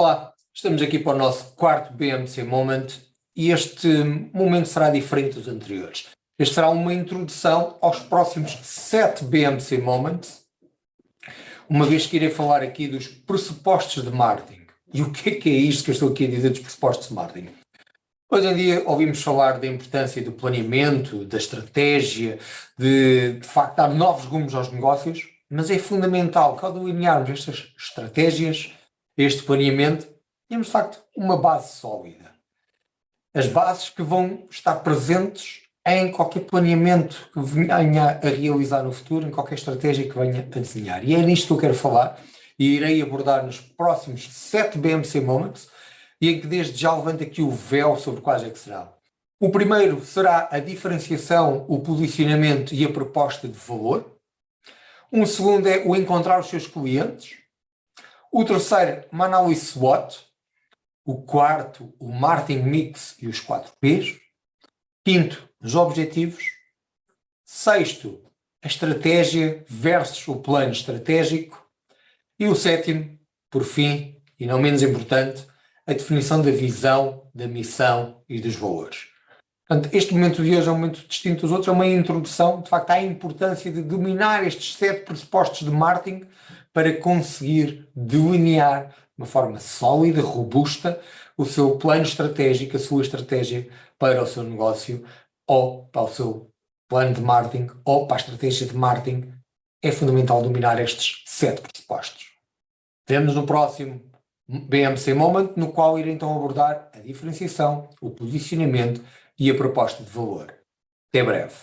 Olá, estamos aqui para o nosso quarto BMC Moment e este momento será diferente dos anteriores. Este será uma introdução aos próximos sete BMC Moments, uma vez que irei falar aqui dos pressupostos de marketing. E o que é que é isto que eu estou aqui a dizer dos pressupostos de marketing? Hoje em dia ouvimos falar da importância do planeamento, da estratégia, de, de facto dar novos rumos aos negócios, mas é fundamental que ao delinearmos estas estratégias, este planeamento, temos de facto uma base sólida. As bases que vão estar presentes em qualquer planeamento que venha a realizar no futuro, em qualquer estratégia que venha a desenhar. E é nisto que eu quero falar e irei abordar nos próximos sete BMC Moments e em que desde já levanto aqui o véu sobre quais é que será. O primeiro será a diferenciação, o posicionamento e a proposta de valor. Um segundo é o encontrar os seus clientes. O terceiro, análise SWOT. O quarto, o marketing mix e os quatro P's. Quinto, os objetivos. Sexto, a estratégia versus o plano estratégico. E o sétimo, por fim, e não menos importante, a definição da visão, da missão e dos valores. Portanto, este momento de hoje é um momento distinto dos outros, é uma introdução, de facto, à importância de dominar estes sete pressupostos de marketing para conseguir delinear de uma forma sólida, robusta, o seu plano estratégico, a sua estratégia para o seu negócio ou para o seu plano de marketing ou para a estratégia de marketing. É fundamental dominar estes sete pressupostos. Vemos no próximo BMC Moment, no qual irei então abordar a diferenciação, o posicionamento e a proposta de valor. Até breve.